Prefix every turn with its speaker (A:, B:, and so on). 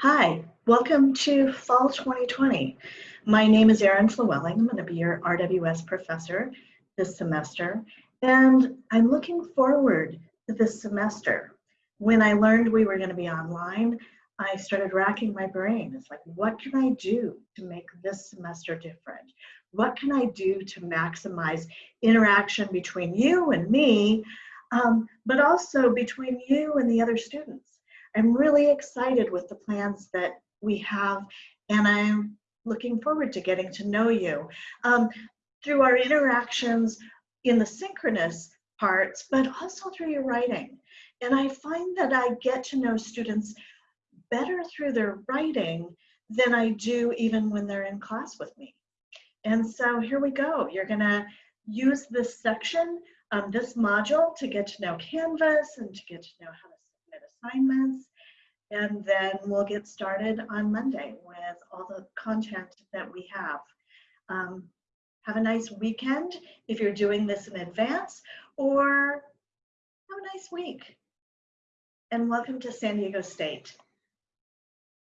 A: Hi, welcome to Fall 2020. My name is Erin Flewelling. I'm going to be your RWS professor this semester, and I'm looking forward to this semester. When I learned we were going to be online, I started racking my brain. It's like, what can I do to make this semester different? What can I do to maximize interaction between you and me, um, but also between you and the other students? I'm really excited with the plans that we have, and I'm looking forward to getting to know you um, through our interactions in the synchronous parts, but also through your writing. And I find that I get to know students better through their writing than I do even when they're in class with me. And so here we go. You're gonna use this section, um, this module to get to know Canvas and to get to know how to assignments. And then we'll get started on Monday with all the content that we have. Um, have a nice weekend if you're doing this in advance, or have a nice week. And welcome to San Diego State.